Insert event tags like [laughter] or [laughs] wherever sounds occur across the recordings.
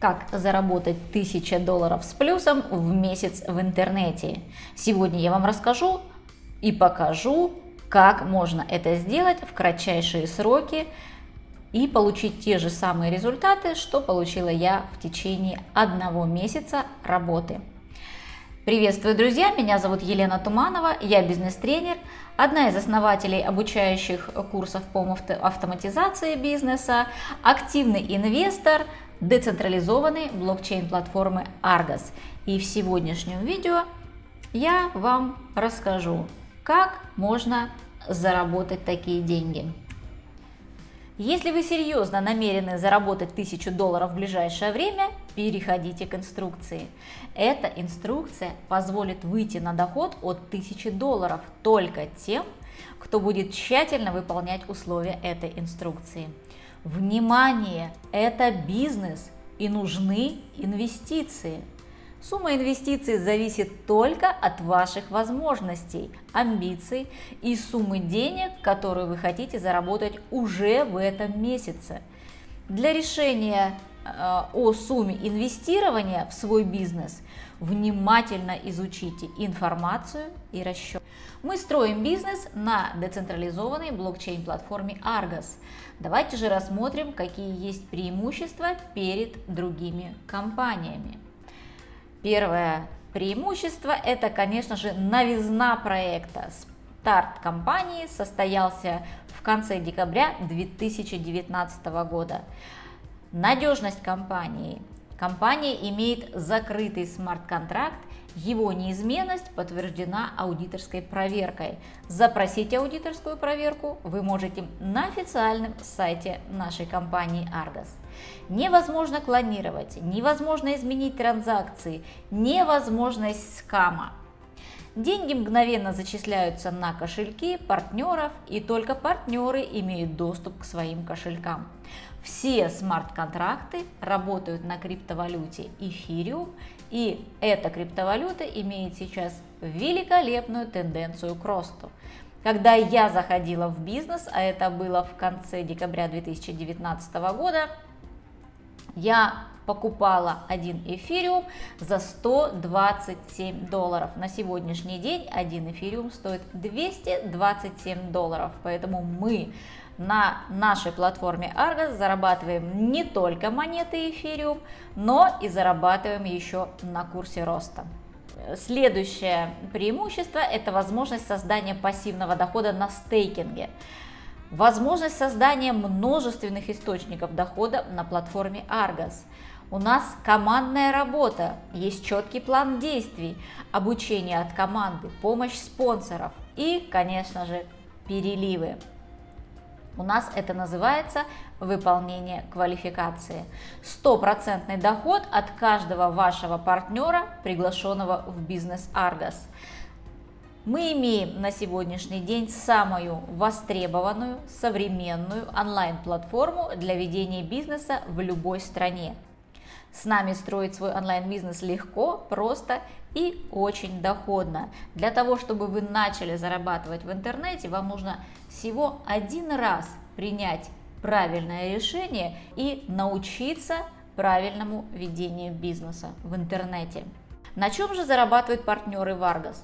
Как заработать 1000 долларов с плюсом в месяц в интернете. Сегодня я вам расскажу и покажу, как можно это сделать в кратчайшие сроки и получить те же самые результаты, что получила я в течение одного месяца работы. Приветствую, друзья! Меня зовут Елена Туманова, я бизнес-тренер, одна из основателей обучающих курсов по автоматизации бизнеса, активный инвестор, децентрализованной блокчейн-платформы Argos. И в сегодняшнем видео я вам расскажу, как можно заработать такие деньги. Если вы серьезно намерены заработать 1000 долларов в ближайшее время, переходите к инструкции. Эта инструкция позволит выйти на доход от 1000 долларов только тем, кто будет тщательно выполнять условия этой инструкции. Внимание! Это бизнес и нужны инвестиции. Сумма инвестиций зависит только от ваших возможностей, амбиций и суммы денег, которые вы хотите заработать уже в этом месяце. Для решения э, о сумме инвестирования в свой бизнес внимательно изучите информацию и расчет. Мы строим бизнес на децентрализованной блокчейн-платформе Argos. Давайте же рассмотрим, какие есть преимущества перед другими компаниями. Первое преимущество – это, конечно же, новизна проекта. Старт компании состоялся в конце декабря 2019 года. Надежность компании. Компания имеет закрытый смарт-контракт его неизменность подтверждена аудиторской проверкой. Запросить аудиторскую проверку вы можете на официальном сайте нашей компании Argos. Невозможно клонировать, невозможно изменить транзакции, невозможность скама. Деньги мгновенно зачисляются на кошельки партнеров, и только партнеры имеют доступ к своим кошелькам. Все смарт-контракты работают на криптовалюте эфириум, и эта криптовалюта имеет сейчас великолепную тенденцию к росту. Когда я заходила в бизнес, а это было в конце декабря 2019 года, я покупала один эфириум за 127 долларов. На сегодняшний день один эфириум стоит 227 долларов, поэтому мы на нашей платформе Argos зарабатываем не только монеты эфириум, но и зарабатываем еще на курсе роста. Следующее преимущество – это возможность создания пассивного дохода на стейкинге. Возможность создания множественных источников дохода на платформе Argos. У нас командная работа, есть четкий план действий, обучение от команды, помощь спонсоров и, конечно же, переливы. У нас это называется выполнение квалификации. Стопроцентный доход от каждого вашего партнера, приглашенного в бизнес Argos. Мы имеем на сегодняшний день самую востребованную, современную онлайн-платформу для ведения бизнеса в любой стране. С нами строить свой онлайн-бизнес легко, просто и очень доходно. Для того, чтобы вы начали зарабатывать в интернете, вам нужно всего один раз принять правильное решение и научиться правильному ведению бизнеса в интернете. На чем же зарабатывают партнеры Vargas?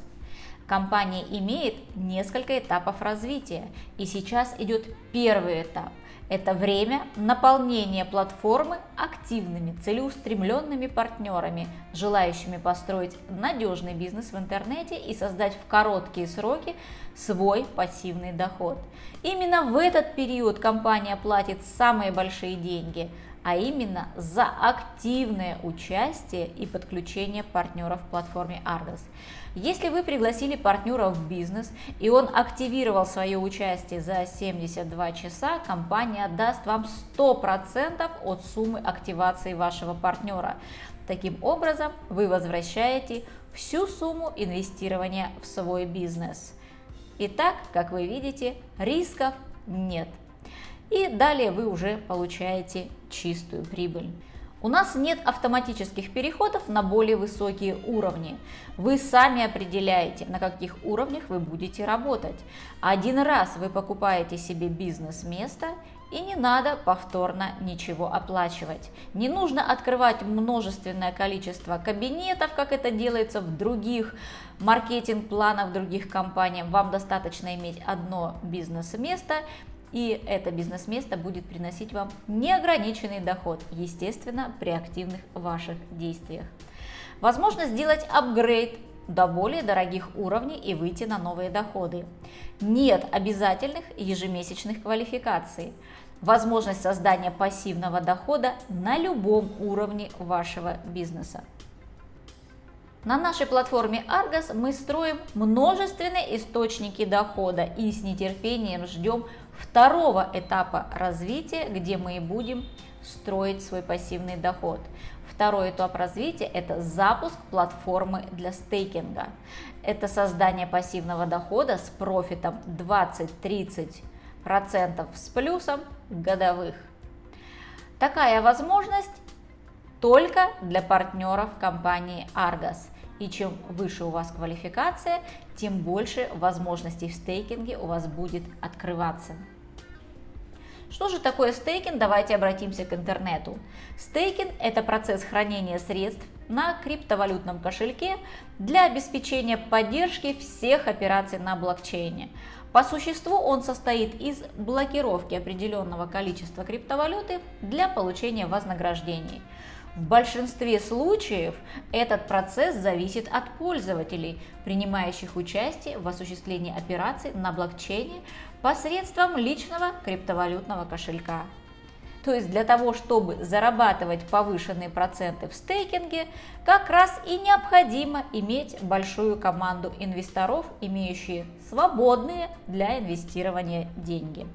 Компания имеет несколько этапов развития, и сейчас идет первый этап – это время наполнения платформы активными, целеустремленными партнерами, желающими построить надежный бизнес в интернете и создать в короткие сроки свой пассивный доход. Именно в этот период компания платит самые большие деньги – а именно за активное участие и подключение партнеров в платформе Argos. Если вы пригласили партнера в бизнес и он активировал свое участие за 72 часа, компания даст вам 100% от суммы активации вашего партнера. Таким образом, вы возвращаете всю сумму инвестирования в свой бизнес. Итак, как вы видите, рисков нет. И далее вы уже получаете чистую прибыль. У нас нет автоматических переходов на более высокие уровни. Вы сами определяете, на каких уровнях вы будете работать. Один раз вы покупаете себе бизнес-место и не надо повторно ничего оплачивать. Не нужно открывать множественное количество кабинетов, как это делается в других маркетинг-планах других компаний. Вам достаточно иметь одно бизнес-место, и это бизнес-место будет приносить вам неограниченный доход, естественно, при активных ваших действиях. Возможно сделать апгрейд до более дорогих уровней и выйти на новые доходы. Нет обязательных ежемесячных квалификаций. Возможность создания пассивного дохода на любом уровне вашего бизнеса. На нашей платформе Argos мы строим множественные источники дохода и с нетерпением ждем второго этапа развития, где мы и будем строить свой пассивный доход. Второй этап развития – это запуск платформы для стейкинга. Это создание пассивного дохода с профитом 20-30% с плюсом годовых. Такая возможность только для партнеров компании Argos. И чем выше у вас квалификация, тем больше возможностей в стейкинге у вас будет открываться. Что же такое стейкинг? Давайте обратимся к интернету. Стейкинг – это процесс хранения средств на криптовалютном кошельке для обеспечения поддержки всех операций на блокчейне. По существу он состоит из блокировки определенного количества криптовалюты для получения вознаграждений – в большинстве случаев этот процесс зависит от пользователей, принимающих участие в осуществлении операций на блокчейне посредством личного криптовалютного кошелька. То есть для того, чтобы зарабатывать повышенные проценты в стейкинге, как раз и необходимо иметь большую команду инвесторов, имеющие свободные для инвестирования деньги.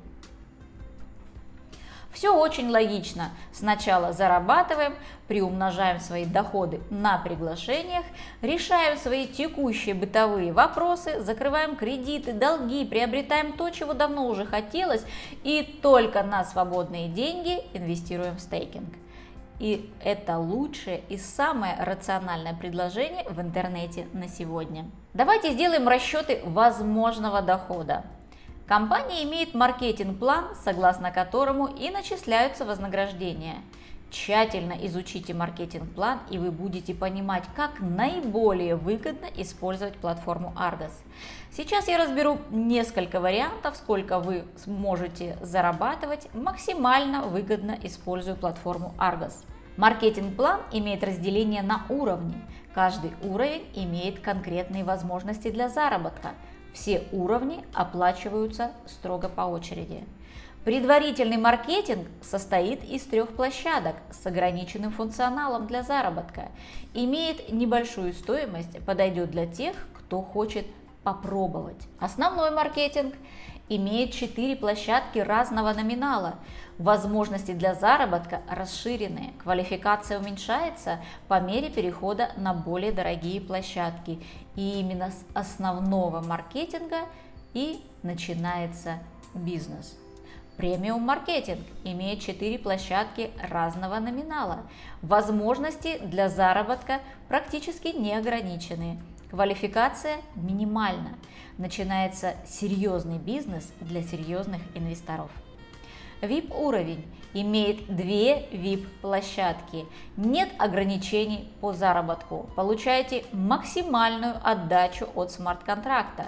Все очень логично. Сначала зарабатываем, приумножаем свои доходы на приглашениях, решаем свои текущие бытовые вопросы, закрываем кредиты, долги, приобретаем то, чего давно уже хотелось, и только на свободные деньги инвестируем в стейкинг. И это лучшее и самое рациональное предложение в интернете на сегодня. Давайте сделаем расчеты возможного дохода. Компания имеет маркетинг-план, согласно которому и начисляются вознаграждения. Тщательно изучите маркетинг-план, и вы будете понимать, как наиболее выгодно использовать платформу Argos. Сейчас я разберу несколько вариантов, сколько вы сможете зарабатывать максимально выгодно используя платформу Argos. Маркетинг-план имеет разделение на уровни. Каждый уровень имеет конкретные возможности для заработка – все уровни оплачиваются строго по очереди. Предварительный маркетинг состоит из трех площадок с ограниченным функционалом для заработка. Имеет небольшую стоимость, подойдет для тех, кто хочет попробовать. Основной маркетинг имеет четыре площадки разного номинала. Возможности для заработка расширены, квалификация уменьшается по мере перехода на более дорогие площадки. И именно с основного маркетинга и начинается бизнес. Премиум маркетинг имеет 4 площадки разного номинала. Возможности для заработка практически не ограничены. Квалификация минимальна. Начинается серьезный бизнес для серьезных инвесторов. VIP уровень имеет две VIP площадки. Нет ограничений по заработку. Получаете максимальную отдачу от смарт-контракта.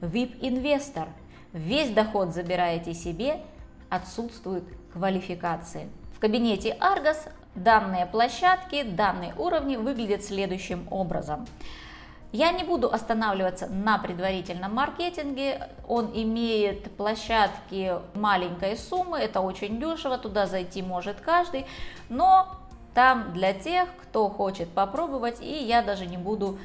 VIP инвестор. Весь доход забираете себе, отсутствует квалификации. В кабинете Argos данные площадки, данные уровни выглядят следующим образом. Я не буду останавливаться на предварительном маркетинге, он имеет площадки маленькой суммы, это очень дешево, туда зайти может каждый, но там для тех, кто хочет попробовать, и я даже не буду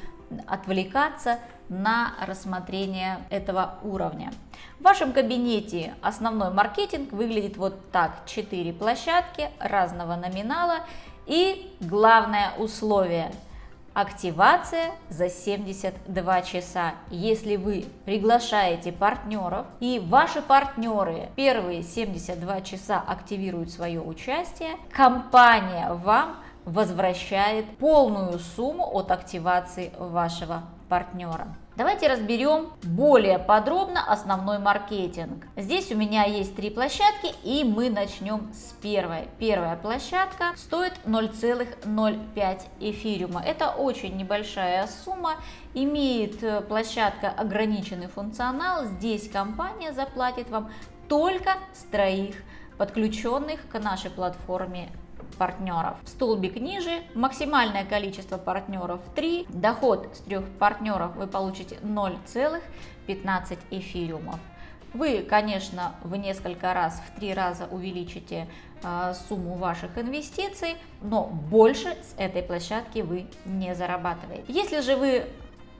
отвлекаться на рассмотрение этого уровня. В вашем кабинете основной маркетинг выглядит вот так. 4 площадки разного номинала и главное условие – Активация за 72 часа. Если вы приглашаете партнеров и ваши партнеры первые 72 часа активируют свое участие, компания вам возвращает полную сумму от активации вашего партнера. Давайте разберем более подробно основной маркетинг. Здесь у меня есть три площадки и мы начнем с первой. Первая площадка стоит 0,05 эфириума. Это очень небольшая сумма. Имеет э, площадка ограниченный функционал. Здесь компания заплатит вам только с троих подключенных к нашей платформе партнеров. Столбик ниже, максимальное количество партнеров 3, доход с трех партнеров вы получите 0,15 эфириумов. Вы, конечно, в несколько раз, в три раза увеличите э, сумму ваших инвестиций, но больше с этой площадки вы не зарабатываете. Если же вы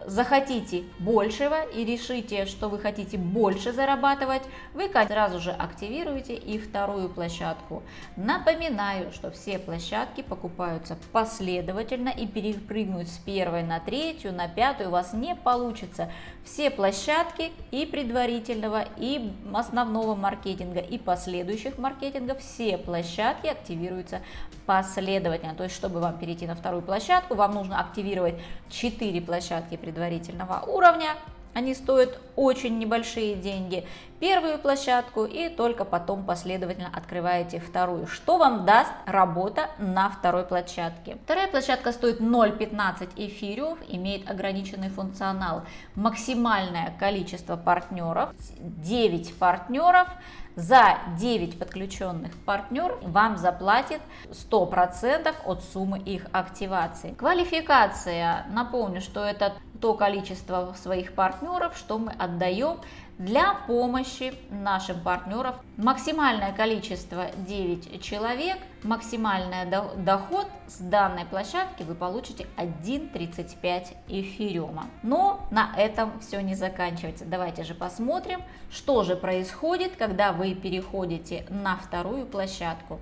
захотите большего и решите, что вы хотите больше зарабатывать, вы сразу же активируете и вторую площадку. Напоминаю, что все площадки покупаются последовательно и перепрыгнуть с первой на третью, на пятую у вас не получится. Все площадки и предварительного, и основного маркетинга, и последующих маркетингов, все площадки активируются последовательно. То есть, чтобы вам перейти на вторую площадку, вам нужно активировать 4 площадки предварительно предварительного уровня. Они стоят очень небольшие деньги. Первую площадку и только потом последовательно открываете вторую. Что вам даст работа на второй площадке? Вторая площадка стоит 0,15 эфириумов, имеет ограниченный функционал. Максимальное количество партнеров, 9 партнеров за 9 подключенных партнеров вам заплатит 100% от суммы их активации. Квалификация, напомню, что это то количество своих партнеров, что мы отдаем для помощи нашим партнерам. Максимальное количество 9 человек, максимальный доход с данной площадки вы получите 1,35 эфириума. Но на этом все не заканчивается. Давайте же посмотрим, что же происходит, когда вы переходите на вторую площадку.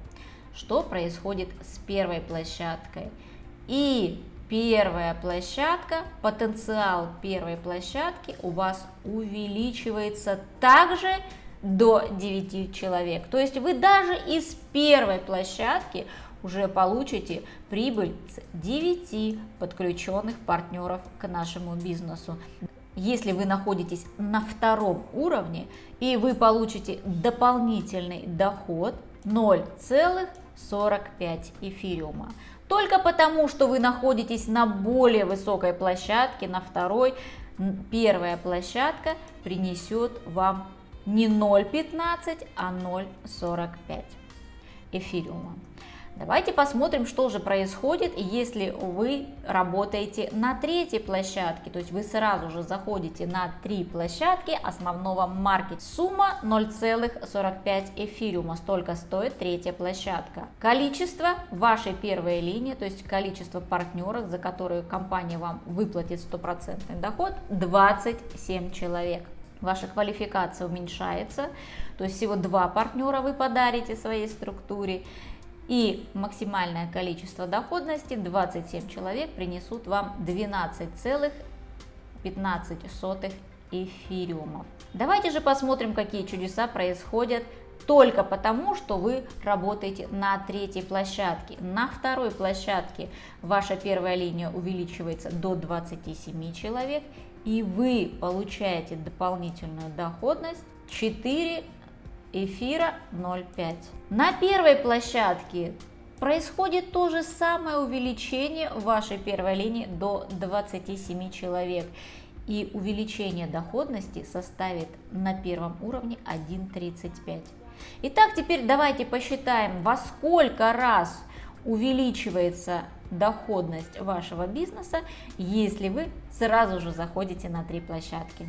Что происходит с первой площадкой. И первая площадка, потенциал первой площадки у вас увеличивается также до 9 человек. То есть вы даже из первой площадки уже получите прибыль с 9 подключенных партнеров к нашему бизнесу. Если вы находитесь на втором уровне и вы получите дополнительный доход 0,45 эфириума. Только потому, что вы находитесь на более высокой площадке, на второй, первая площадка принесет вам не 0,15, а 0,45 эфириума. Давайте посмотрим, что же происходит, если вы работаете на третьей площадке. То есть вы сразу же заходите на три площадки основного маркета. Сумма 0,45 эфириума. Столько стоит третья площадка. Количество вашей первой линии, то есть количество партнеров, за которые компания вам выплатит стопроцентный доход, 27 человек ваша квалификация уменьшается, то есть всего два партнера вы подарите своей структуре, и максимальное количество доходности 27 человек принесут вам 12,15 эфириумов. Давайте же посмотрим, какие чудеса происходят только потому, что вы работаете на третьей площадке. На второй площадке ваша первая линия увеличивается до 27 человек, и вы получаете дополнительную доходность 4 эфира 0,5. На первой площадке происходит то же самое увеличение вашей первой линии до 27 человек. И увеличение доходности составит на первом уровне 1,35. Итак, теперь давайте посчитаем, во сколько раз увеличивается доходность вашего бизнеса, если вы сразу же заходите на три площадки.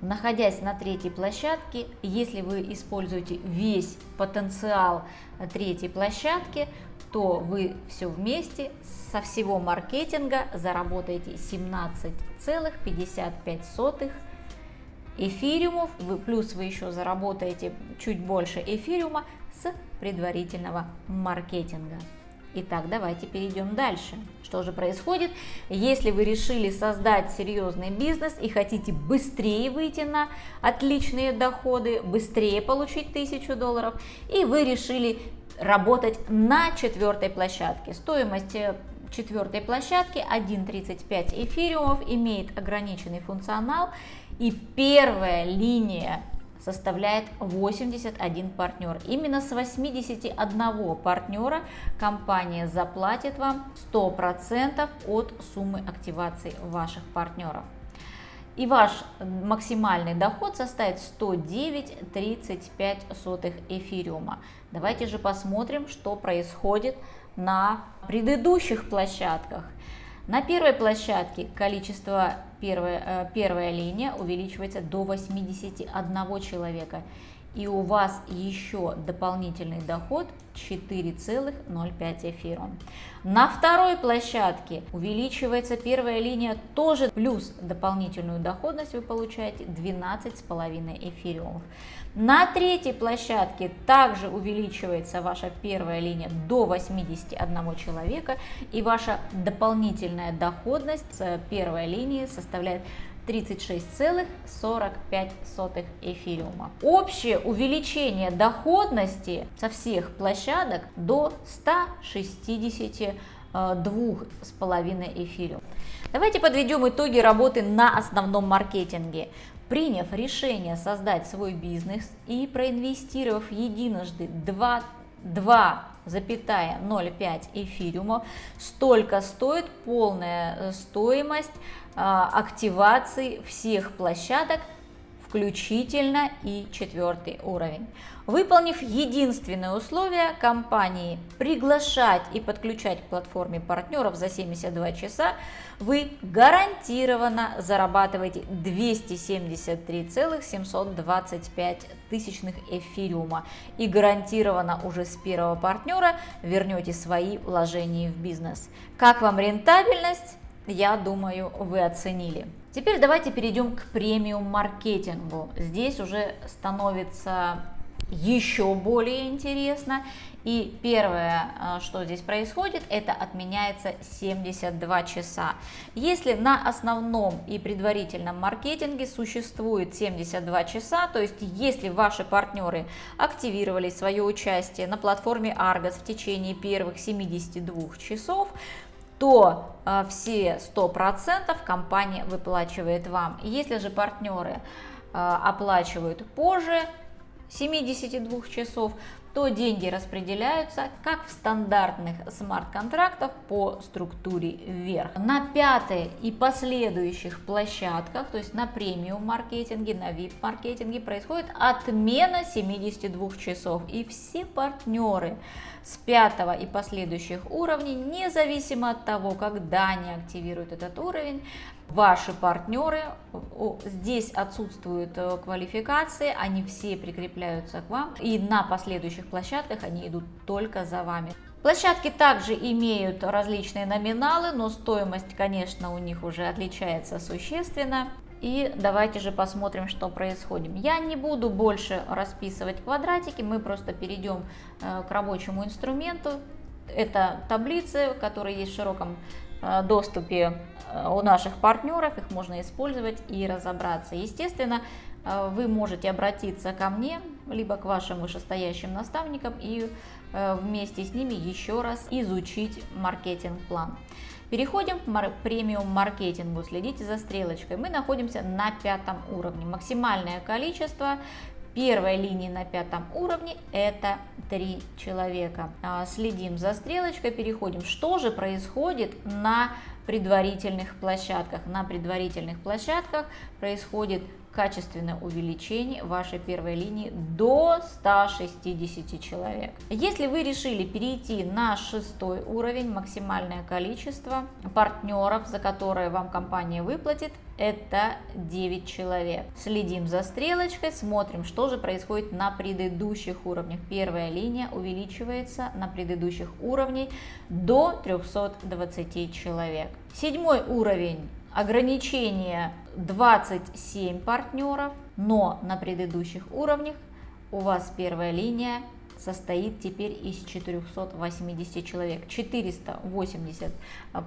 Находясь на третьей площадке, если вы используете весь потенциал третьей площадки, то вы все вместе со всего маркетинга заработаете 17,55 эфириумов, вы, плюс вы еще заработаете чуть больше эфириума с предварительного маркетинга. Итак, давайте перейдем дальше. Что же происходит, если вы решили создать серьезный бизнес и хотите быстрее выйти на отличные доходы, быстрее получить тысячу долларов, и вы решили работать на четвертой площадке. Стоимость э, четвертой площадки 1.35 эфириумов, имеет ограниченный функционал и первая линия составляет 81 партнер. Именно с 81 партнера компания заплатит вам 100% от суммы активации ваших партнеров. И ваш максимальный доход составит 109,35 эфириума. Давайте же посмотрим, что происходит на предыдущих площадках. На первой площадке количество первая, э, первая линия увеличивается до 81 человека. И у вас еще дополнительный доход 4,05 эфирон. На второй площадке увеличивается первая линия тоже плюс дополнительную доходность вы получаете 12,5 эфириумов. На третьей площадке также увеличивается ваша первая линия до 81 человека и ваша дополнительная доходность с первой линии составляет 36,45 эфириума. Общее увеличение доходности со всех площадок до 162,5 эфириум. Давайте подведем итоги работы на основном маркетинге. Приняв решение создать свой бизнес и проинвестировав единожды 2 2,05 эфириума, столько стоит полная э, стоимость активации всех площадок включительно и четвертый уровень. Выполнив единственное условие компании приглашать и подключать к платформе партнеров за 72 часа, вы гарантированно зарабатываете 273,725 тысячных эфириума и гарантированно уже с первого партнера вернете свои вложения в бизнес. Как вам рентабельность? Я думаю, вы оценили. Теперь давайте перейдем к премиум маркетингу. Здесь уже становится еще более интересно. И первое, э, что здесь происходит, это отменяется 72 часа. Если на основном и предварительном маркетинге существует 72 часа, то есть если ваши партнеры активировали свое участие на платформе Argos в течение первых 72 часов, то э, все 100% компания выплачивает вам. Если же партнеры э, оплачивают позже 72 часов, то деньги распределяются как в стандартных смарт-контрактах по структуре вверх. На пятой и последующих площадках, то есть на премиум маркетинге, на VIP маркетинге происходит отмена 72 часов и все партнеры с пятого и последующих уровней, независимо от того, когда они активируют этот уровень, ваши партнеры, здесь отсутствуют э, квалификации, они все прикрепляются к вам, и на последующих площадках они идут только за вами. Площадки также имеют различные номиналы, но стоимость, конечно, у них уже отличается существенно. И давайте же посмотрим, что происходит. Я не буду больше расписывать квадратики, мы просто перейдем э, к рабочему инструменту. Это таблицы, которые есть в широком доступе э, у наших партнеров, их можно использовать и разобраться. Естественно, вы можете обратиться ко мне, либо к вашим вышестоящим наставникам и вместе с ними еще раз изучить маркетинг-план. Переходим к премиум маркетингу. Следите за стрелочкой. Мы находимся на пятом уровне. Максимальное количество первой линии на пятом уровне это 3 человека. А, следим за стрелочкой, переходим. Что же происходит на предварительных площадках? На предварительных площадках происходит качественное увеличение вашей первой линии до 160 человек. Если вы решили перейти на шестой уровень, максимальное количество партнеров, за которые вам компания выплатит, это 9 человек. Следим за стрелочкой, смотрим, что же происходит на предыдущих уровнях. Первая линия увеличивается на предыдущих уровнях до 320 человек. Седьмой уровень ограничение 27 партнеров, но на предыдущих уровнях у вас первая линия состоит теперь из 480 человек. 480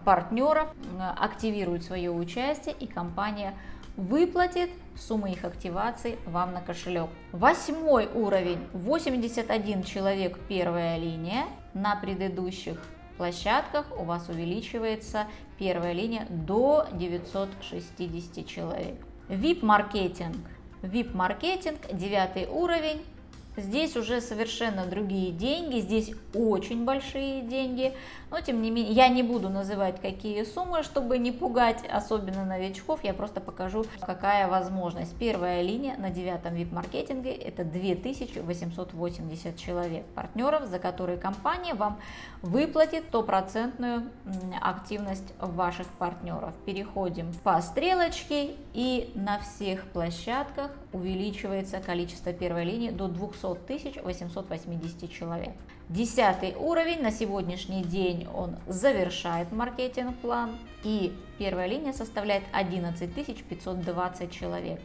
партнеров активируют свое участие и компания выплатит сумму их активации вам на кошелек. Восьмой уровень, 81 человек первая линия, на предыдущих площадках у вас увеличивается первая линия до 960 человек. VIP-маркетинг. VIP-маркетинг, девятый уровень, Здесь уже совершенно другие деньги, здесь очень большие деньги, но тем не менее я не буду называть какие суммы, чтобы не пугать особенно новичков, я просто покажу какая возможность. Первая линия на девятом VIP-маркетинге это 2880 человек партнеров, за которые компания вам выплатит стопроцентную активность ваших партнеров. Переходим по стрелочке и на всех площадках увеличивается количество первой линии до 200 200 880 человек. Десятый уровень на сегодняшний день он завершает маркетинг-план и первая линия составляет 11 520 человек.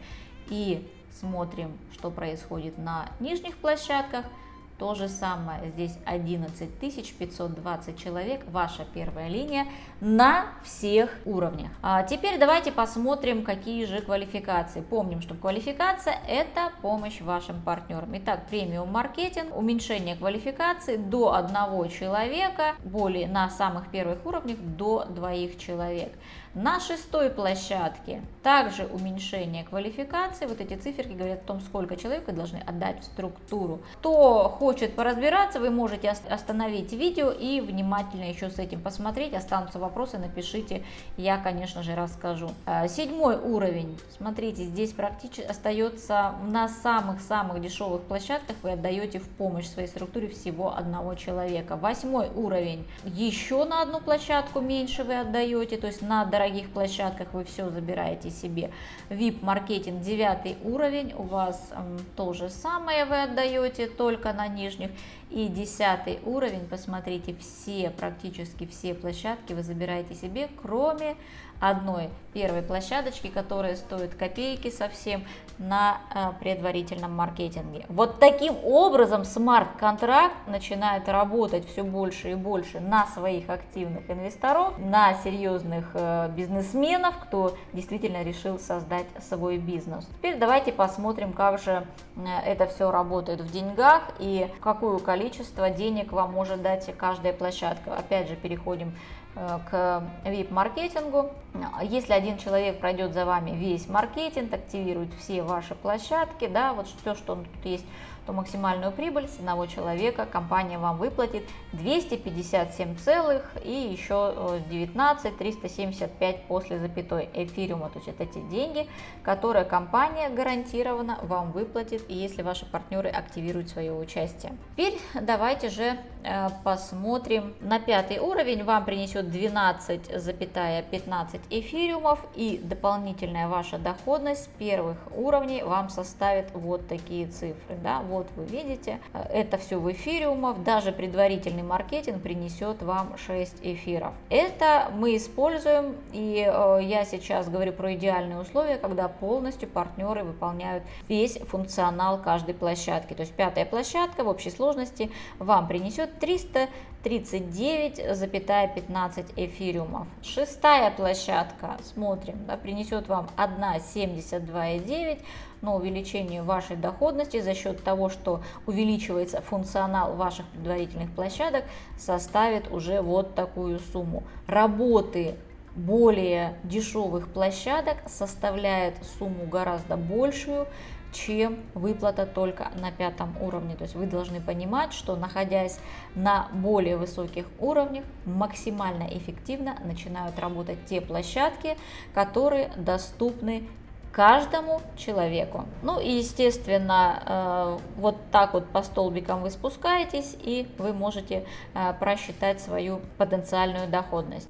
И смотрим, что происходит на нижних площадках – то же самое, здесь 11 520 человек, ваша первая линия на всех уровнях. А теперь давайте посмотрим, какие же квалификации. Помним, что квалификация это помощь вашим партнерам. Итак, премиум маркетинг, уменьшение квалификации до одного человека, более на самых первых уровнях до двоих человек. На шестой площадке также уменьшение квалификации. Вот эти циферки говорят о том, сколько человек вы должны отдать в структуру. Кто хочет поразбираться, вы можете остановить видео и внимательно еще с этим посмотреть. Останутся вопросы, напишите, я, конечно же, расскажу. А, седьмой уровень. Смотрите, здесь практически остается на самых-самых дешевых площадках вы отдаете в помощь своей структуре всего одного человека. Восьмой уровень. Еще на одну площадку меньше вы отдаете, то есть на дорогие дорогих площадках вы все забираете себе. VIP-маркетинг 9 уровень, у вас то же самое вы отдаете, только на нижних. И 10 уровень, посмотрите, все, практически все площадки вы забираете себе, кроме одной первой площадочки, которая стоит копейки совсем на э, предварительном маркетинге. Вот таким образом смарт-контракт начинает работать все больше и больше на своих активных инвесторов, на серьезных э, бизнесменов, кто действительно решил создать свой бизнес. Теперь давайте посмотрим, как же э, это все работает в деньгах и какое количество денег вам может дать каждая площадка. Опять же, переходим к VIP-маркетингу. Если один человек пройдет за вами весь маркетинг, активирует все ваши площадки, да, вот все, что тут есть, то максимальную прибыль с одного человека компания вам выплатит 257 целых и еще 19 375 после запятой эфириума. То есть это те деньги, которые компания гарантированно вам выплатит, если ваши партнеры активируют свое участие. Теперь давайте же э, посмотрим на пятый уровень. Вам принесет 12,15 эфириумов и дополнительная ваша доходность первых уровней вам составит вот такие цифры. Да? Вот вы видите, это все в эфириумов, даже предварительный маркетинг принесет вам 6 эфиров. Это мы используем, и э, я сейчас говорю про идеальные условия, когда полностью партнеры выполняют весь функционал каждой площадки. То есть пятая площадка в общей сложности вам принесет 339,15 эфириумов. Шестая площадка, смотрим, да, принесет вам 1,72,9, но увеличение вашей доходности за счет того, что увеличивается функционал ваших предварительных площадок, составит уже вот такую сумму. Работы более дешевых площадок составляет сумму гораздо большую, чем выплата только на пятом уровне. То есть вы должны понимать, что находясь на более высоких уровнях, максимально эффективно начинают работать те площадки, которые доступны каждому человеку. Ну и естественно, э, вот так вот по столбикам вы спускаетесь и вы можете э, просчитать свою потенциальную доходность.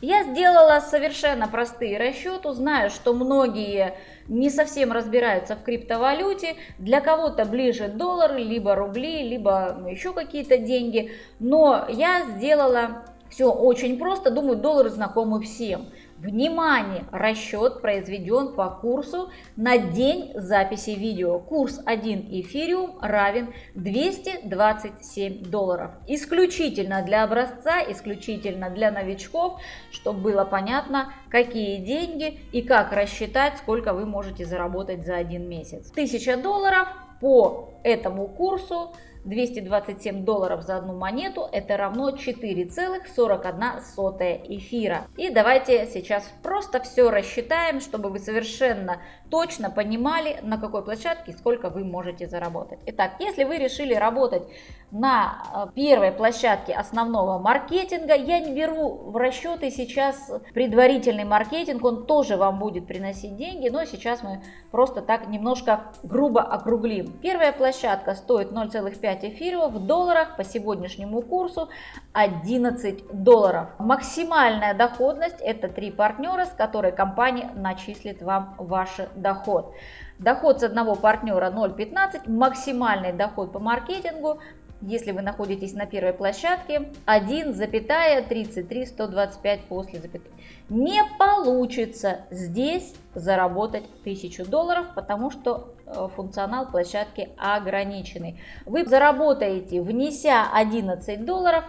Я сделала совершенно простые расчеты, знаю, что многие не совсем разбираются в криптовалюте, для кого-то ближе доллары, либо рубли, либо еще какие-то деньги, но я сделала все очень просто, думаю, доллары знакомы всем. Внимание! Расчет произведен по курсу на день записи видео. Курс 1 эфириум равен 227 долларов. Исключительно для образца, исключительно для новичков, чтобы было понятно, какие деньги и как рассчитать, сколько вы можете заработать за один месяц. 1000 долларов по этому курсу 227 долларов за одну монету, это равно 4,41 эфира. И давайте сейчас просто все рассчитаем, чтобы вы совершенно точно понимали, на какой площадке сколько вы можете заработать. Итак, если вы решили работать на э, первой площадке основного маркетинга, я не беру в расчеты сейчас предварительный маркетинг, он тоже вам будет приносить деньги, но сейчас мы просто так немножко грубо округлим. Первая площадка стоит 0,5 эфирио в долларах по сегодняшнему курсу 11 долларов. Максимальная доходность это три партнера, с которой компания начислит вам ваши доход. Доход с одного партнера 0,15, максимальный доход по маркетингу, если вы находитесь на первой площадке, 1,33125 после запятой. Не получится здесь заработать 1000 долларов, потому что э, функционал площадки ограниченный. Вы заработаете, внеся 11 долларов,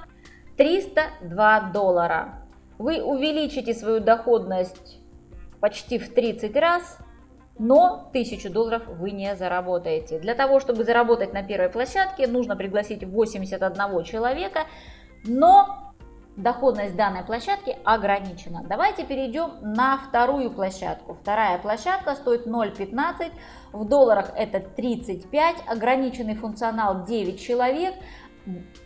302 доллара. Вы увеличите свою доходность почти в 30 раз, но 1000 долларов вы не заработаете. Для того, чтобы заработать на первой площадке, нужно пригласить 81 человека, но доходность данной площадки ограничена. Давайте перейдем на вторую площадку. Вторая площадка стоит 0,15, в долларах это 35, ограниченный функционал 9 человек,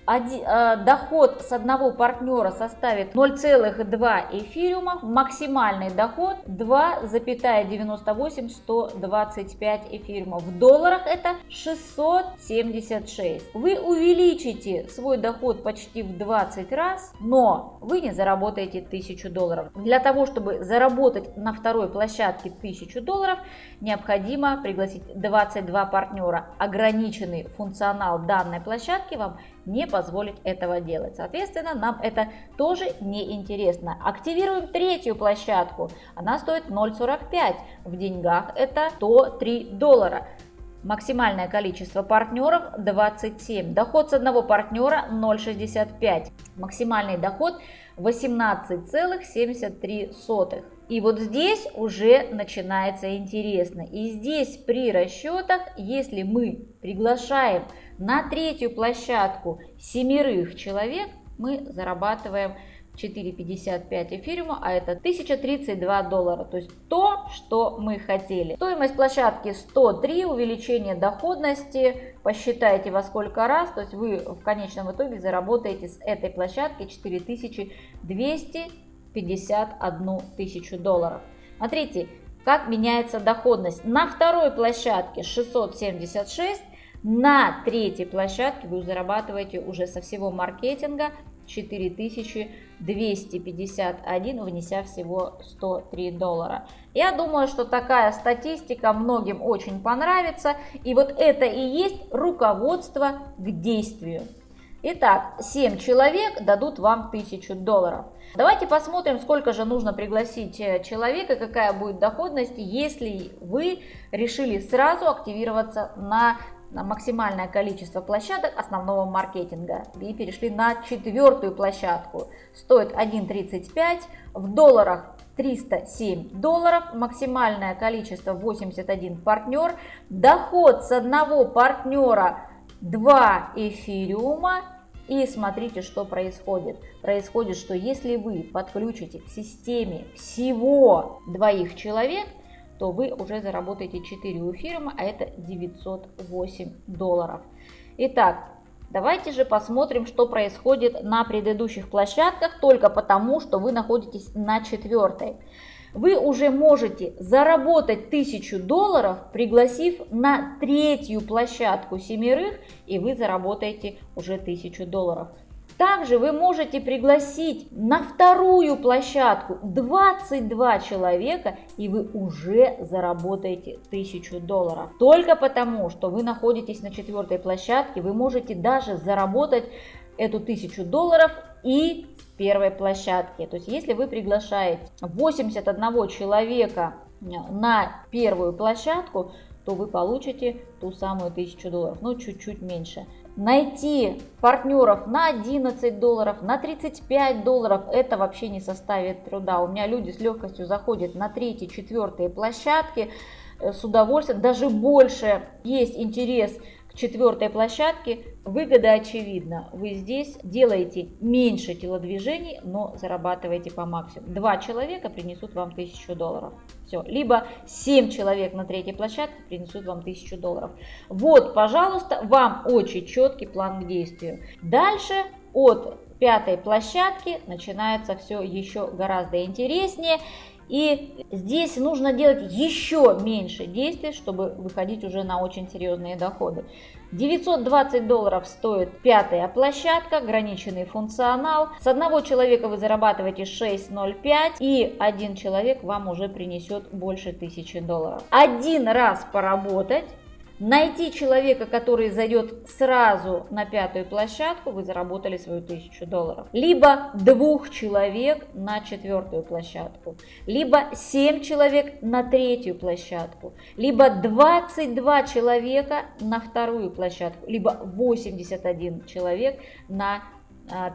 э, доход с одного партнера составит 0,2 эфириума, максимальный доход 2,98-125 эфириума. В долларах это 676. Вы увеличите свой доход почти в 20 раз, но вы не заработаете 1000 долларов. Для того, чтобы заработать на второй площадке 1000 долларов, необходимо пригласить 22 партнера. Ограниченный функционал данной площадки вам не позволит этого делать. Соответственно, нам это тоже не интересно. Активируем третью площадку. Она стоит 0,45. В деньгах это 103 доллара. Максимальное количество партнеров 27. Доход с одного партнера 0,65. Максимальный доход 18,73. И вот здесь уже начинается интересно. И здесь при расчетах, если мы приглашаем на третью площадку семерых человек, мы зарабатываем 4,55 эфириума, а это 1032 доллара, то есть то, что мы хотели. Стоимость площадки 103, увеличение доходности, посчитайте во сколько раз, то есть вы в конечном итоге заработаете с этой площадки 4251 тысячу долларов. Смотрите, как меняется доходность. На второй площадке 676, на третьей площадке вы зарабатываете уже со всего маркетинга 4251, внеся всего 103 доллара. Я думаю, что такая статистика многим очень понравится. И вот это и есть руководство к действию. Итак, 7 человек дадут вам 1000 долларов. Давайте посмотрим, сколько же нужно пригласить э, человека, какая будет доходность, если вы решили сразу активироваться на на максимальное количество площадок основного маркетинга и перешли на четвертую площадку. Стоит 1.35, в долларах 307 долларов, максимальное количество 81 партнер, доход с одного партнера 2 эфириума. И смотрите, что происходит. Происходит, что если вы подключите к системе всего двоих человек, то вы уже заработаете 4 у фирмы, а это 908 долларов. Итак, давайте же посмотрим, что происходит на предыдущих площадках, только потому, что вы находитесь на четвертой. Вы уже можете заработать 1000 долларов, пригласив на третью площадку семерых, и вы заработаете уже 1000 долларов. Также вы можете пригласить на вторую площадку 22 человека, и вы уже заработаете 1000 долларов. Только потому, что вы находитесь на четвертой площадке, вы можете даже заработать эту 1000 долларов и с первой площадки. То есть, если вы приглашаете 81 человека на первую площадку, то вы получите ту самую 1000 долларов, ну чуть-чуть меньше. Найти партнеров на 11 долларов, на 35 долларов, это вообще не составит труда. У меня люди с легкостью заходят на третьи, четвертые площадки э, с удовольствием, даже больше есть интерес четвертой площадке, выгода очевидна. Вы здесь делаете меньше телодвижений, но зарабатываете по максимуму. Два человека принесут вам 1000 долларов. Все. Либо 7 человек на третьей площадке принесут вам 1000 долларов. Вот, пожалуйста, вам очень четкий план к действию. Дальше от пятой площадки начинается все еще гораздо интереснее. И здесь нужно делать еще меньше действий, чтобы выходить уже на очень серьезные доходы. 920 долларов стоит пятая площадка, ограниченный функционал. С одного человека вы зарабатываете 6,05 и один человек вам уже принесет больше 1000 долларов. Один раз поработать Найти человека, который зайдет сразу на пятую площадку, вы заработали свою тысячу долларов. Либо двух человек на четвертую площадку. Либо 7 человек на третью площадку. Либо 22 человека на вторую площадку. Либо 81 человек на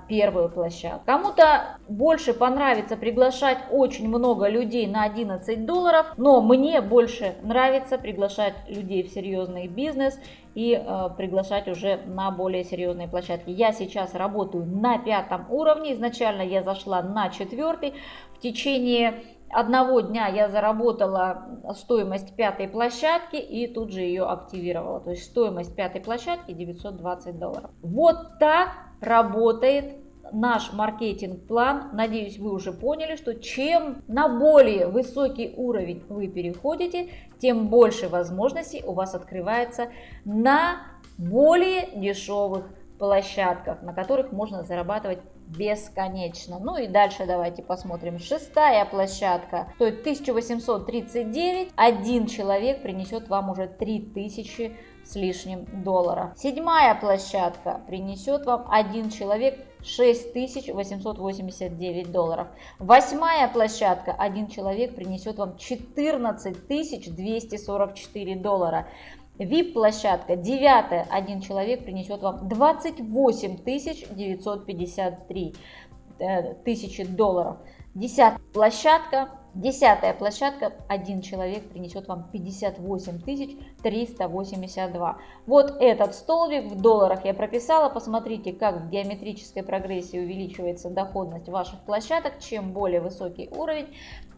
первую площадку. Кому-то больше понравится приглашать очень много людей на 11 долларов, но мне больше нравится приглашать людей в серьезный бизнес и э, приглашать уже на более серьезные площадки. Я сейчас работаю на пятом уровне, изначально я зашла на четвертый. В течение одного дня я заработала стоимость пятой площадки и тут же ее активировала. То есть стоимость пятой площадки 920 долларов. Вот так работает наш маркетинг-план. Надеюсь, вы уже поняли, что чем на более высокий уровень вы переходите, тем больше возможностей у вас открывается на более дешевых площадках, на которых можно зарабатывать бесконечно. Ну и дальше давайте посмотрим. Шестая площадка стоит 1839. Один человек принесет вам уже 3000 с лишним доллара. Седьмая площадка принесет вам один человек 6889 долларов. Восьмая площадка, один человек принесет вам 14244 доллара. VIP-площадка, девятая, один человек принесет вам 28 953 э, тысячи долларов. Десятая площадка, Десятая площадка, один человек принесет вам 58 382. Вот этот столбик в долларах я прописала. Посмотрите, как в геометрической прогрессии увеличивается доходность ваших площадок. Чем более высокий уровень,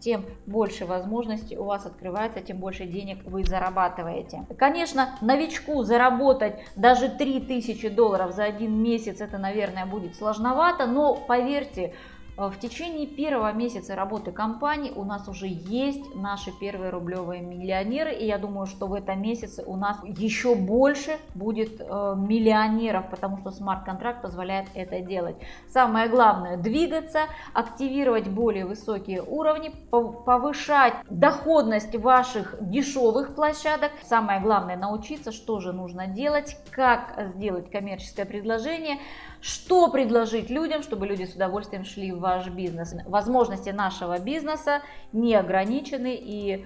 тем больше возможностей у вас открывается, тем больше денег вы зарабатываете. Конечно, новичку заработать даже 3000 долларов за один месяц, это, наверное, будет сложновато, но поверьте, в течение первого месяца работы компании у нас уже есть наши первые рублевые миллионеры, и я думаю, что в этом месяце у нас еще больше будет э, миллионеров, потому что смарт-контракт позволяет это делать. Самое главное двигаться, активировать более высокие уровни, повышать доходность ваших дешевых площадок. Самое главное научиться, что же нужно делать, как сделать коммерческое предложение, что предложить людям, чтобы люди с удовольствием шли в ваш бизнес. Возможности нашего бизнеса не ограничены и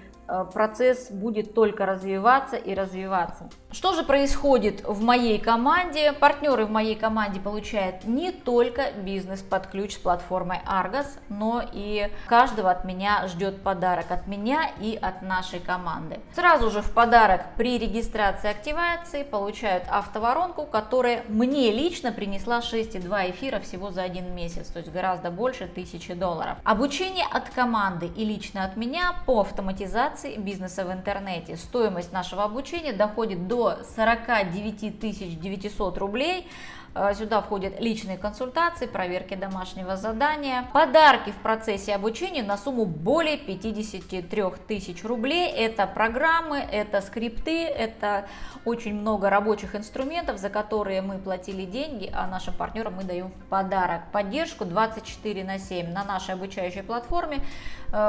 процесс будет только развиваться и развиваться. Что же происходит в моей команде? Партнеры в моей команде получают не только бизнес под ключ с платформой Argos, но и каждого от меня ждет подарок от меня и от нашей команды. Сразу же в подарок при регистрации активации получают автоворонку, которая мне лично принесла 6,2 эфира всего за один месяц, то есть гораздо больше 1000 долларов. Обучение от команды и лично от меня по автоматизации организации бизнеса в интернете. Стоимость нашего обучения доходит до 49 900 рублей. Э, сюда входят личные консультации, проверки домашнего задания, подарки в процессе обучения на сумму более 53 тысяч рублей. Это программы, это скрипты, это очень много рабочих инструментов, за которые мы платили деньги, а нашим партнерам мы даем в подарок. Поддержку 24 на 7 на нашей обучающей платформе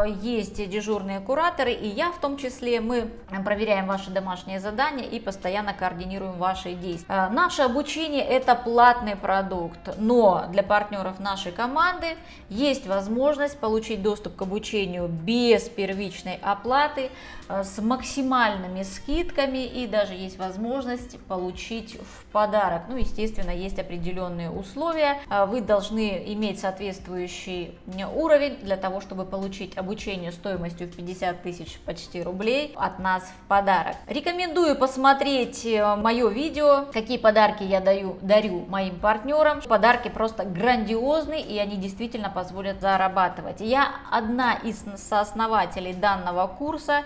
есть дежурные кураторы, и я в том числе. Мы проверяем ваши домашние задания и постоянно координируем ваши действия. Э, наше обучение это платный продукт, но для партнеров нашей команды есть возможность получить доступ к обучению без первичной оплаты, э, с максимальными скидками и даже есть возможность получить в подарок. Ну, естественно, есть определенные условия. Э, вы должны иметь соответствующий уровень для того, чтобы получить обучение стоимостью в 50 тысяч почти рублей от нас в подарок. Рекомендую посмотреть э, мое видео, какие подарки я даю, дарю моим партнерам. Подарки просто грандиозные и они действительно позволят зарабатывать. Я одна из сооснователей данного курса.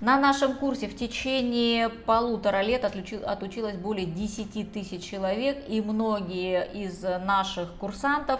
На нашем курсе в течение полутора лет отучилось более 10 тысяч человек, и многие из наших курсантов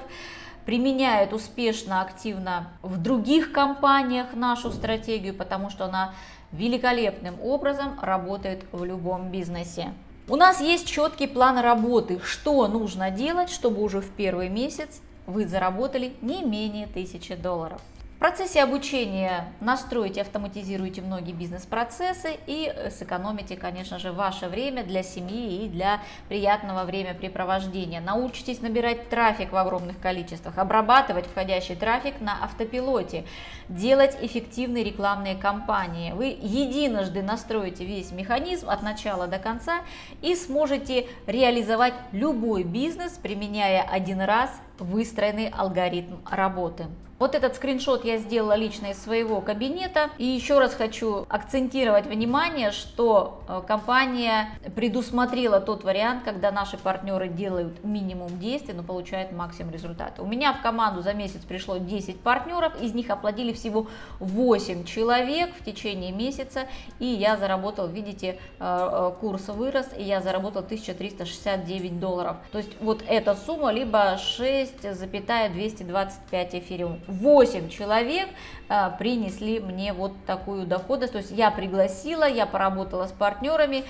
применяют успешно, активно в других компаниях нашу стратегию, потому что она великолепным образом работает в любом бизнесе. У нас есть четкий план работы, что нужно делать, чтобы уже в первый месяц вы заработали не менее 1000 долларов. В процессе обучения настроите, автоматизируйте многие бизнес-процессы и сэкономите, конечно же, ваше время для семьи и для приятного времяпрепровождения. Научитесь набирать трафик в огромных количествах, обрабатывать входящий трафик на автопилоте, делать эффективные рекламные кампании. Вы единожды настроите весь механизм от начала до конца и сможете реализовать любой бизнес, применяя один раз выстроенный алгоритм работы. Вот этот скриншот я сделала лично из своего кабинета. И еще раз хочу акцентировать внимание, что э, компания предусмотрела тот вариант, когда наши партнеры делают минимум действий, но получают максимум результата. У меня в команду за месяц пришло 10 партнеров, из них оплатили всего 8 человек в течение месяца. И я заработал, видите, э, э, курс вырос, и я заработал 1369 долларов. То есть вот эта сумма либо 6,225 эфириум. 8 человек а, принесли мне вот такую доходность. То есть я пригласила, я поработала с партнерами,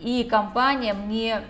и компания мне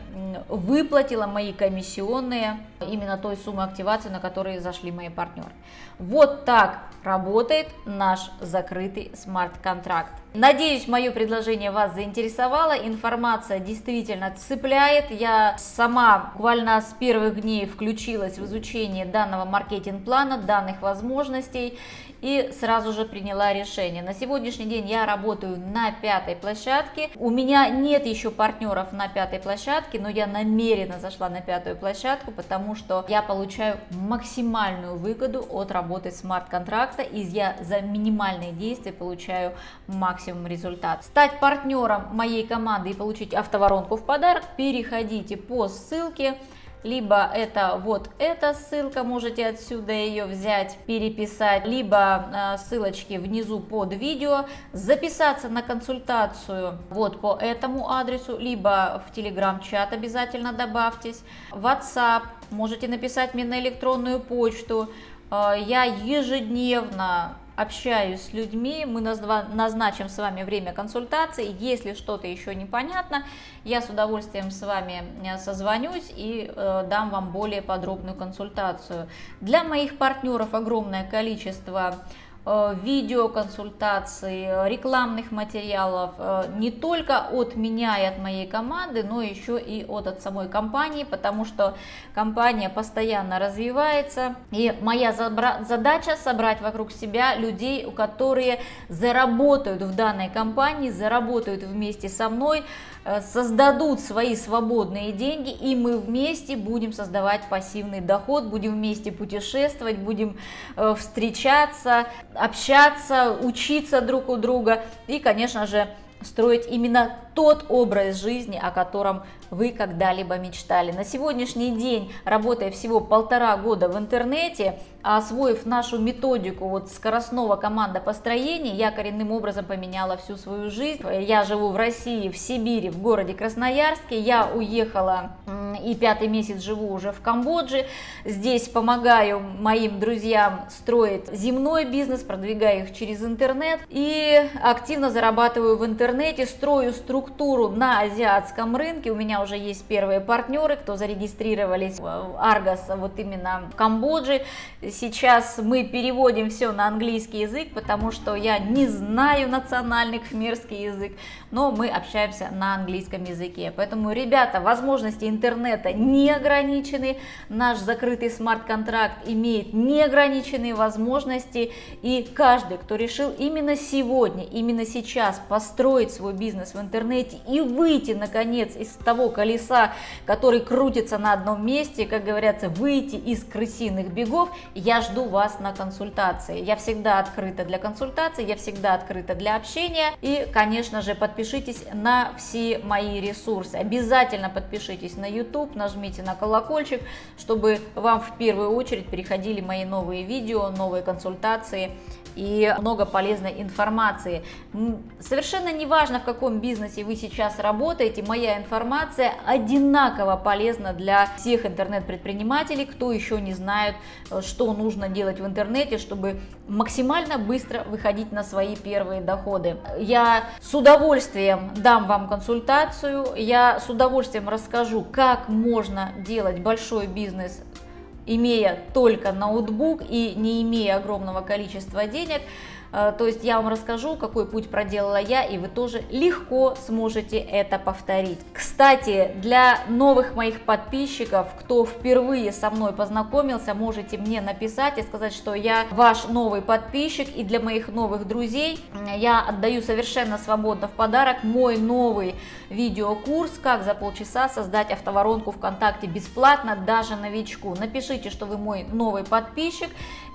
выплатила мои комиссионные именно той суммы активации, на которые зашли мои партнеры. Вот так работает наш закрытый смарт-контракт. Надеюсь, мое предложение вас заинтересовало, информация действительно цепляет. Я сама буквально с первых дней включилась в изучение данного маркетинг-плана, данных возможностей и сразу же приняла решение. На сегодняшний день я работаю на пятой площадке. У меня нет еще партнеров на пятой площадке, но я намеренно зашла на пятую площадку, потому что я получаю максимальную выгоду от работы смарт-контракта, и я за минимальные действия получаю максимум результат. Стать партнером моей команды и получить автоворонку в подарок, переходите по ссылке либо это вот эта ссылка, можете отсюда ее взять, переписать, либо э, ссылочки внизу под видео, записаться на консультацию вот по этому адресу, либо в телеграм-чат обязательно добавьтесь, WhatsApp, можете написать мне на электронную почту, э, я ежедневно общаюсь с людьми, мы назначим с вами время консультации. Если что-то еще непонятно, я с удовольствием с вами э, созвонюсь и э, дам вам более подробную консультацию. Для моих партнеров огромное количество видеоконсультаций, рекламных материалов э, не только от меня и от моей команды, но еще и от, от самой компании, потому что компания постоянно развивается. И моя задача собрать вокруг себя людей, у которые заработают в данной компании, заработают вместе со мной, Э, создадут свои свободные деньги, и мы вместе будем создавать пассивный доход, будем вместе путешествовать, будем э, встречаться, общаться, учиться друг у друга и, конечно же, строить именно тот образ жизни, о котором вы когда-либо мечтали. На сегодняшний день, работая всего полтора года в интернете, освоив нашу методику вот скоростного командопостроения, я коренным образом поменяла всю свою жизнь. Я живу в России, в Сибири, в городе Красноярске. Я уехала и пятый месяц живу уже в Камбодже. Здесь помогаю моим друзьям строить земной бизнес, продвигаю их через интернет и активно зарабатываю в интернете, строю структуру структуру на азиатском рынке. У меня уже есть первые партнеры, кто зарегистрировались в Argos вот именно в Камбодже. Сейчас мы переводим все на английский язык, потому что я не знаю национальный [laughs] кхмерский язык, но мы общаемся на английском языке. Поэтому, ребята, возможности интернета не ограничены, наш закрытый смарт-контракт имеет неограниченные возможности, и каждый, кто решил именно сегодня, именно сейчас построить свой бизнес в интернете и выйти, наконец, из того колеса, который крутится на одном месте, как говорится, выйти из крысиных бегов, я жду вас на консультации. Я всегда открыта для консультаций, я всегда открыта для общения, и, конечно же, подпишитесь на все мои ресурсы. Обязательно подпишитесь на YouTube, нажмите на колокольчик, чтобы вам в первую очередь переходили мои новые видео, новые консультации и много полезной информации. Совершенно не важно, в каком бизнесе вы сейчас работаете, моя информация одинаково полезна для всех интернет-предпринимателей, кто еще не знает, э, что нужно делать в интернете, чтобы максимально быстро выходить на свои первые доходы. Я с удовольствием дам вам консультацию, я с удовольствием расскажу, как можно делать большой бизнес имея только ноутбук и не имея огромного количества денег, то есть я вам расскажу, какой путь проделала я, и вы тоже легко сможете это повторить. Кстати, для новых моих подписчиков, кто впервые со мной познакомился, можете мне написать и сказать, что я ваш новый подписчик, и для моих новых друзей я отдаю совершенно свободно в подарок мой новый видеокурс «Как за полчаса создать автоворонку ВКонтакте бесплатно даже новичку». Напишите, что вы мой новый подписчик,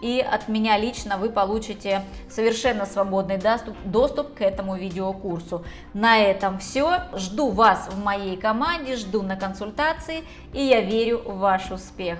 и от меня лично вы получите совершенно свободный доступ, доступ к этому видеокурсу. На этом все. Жду вас в моей команде, жду на консультации, и я верю в ваш успех.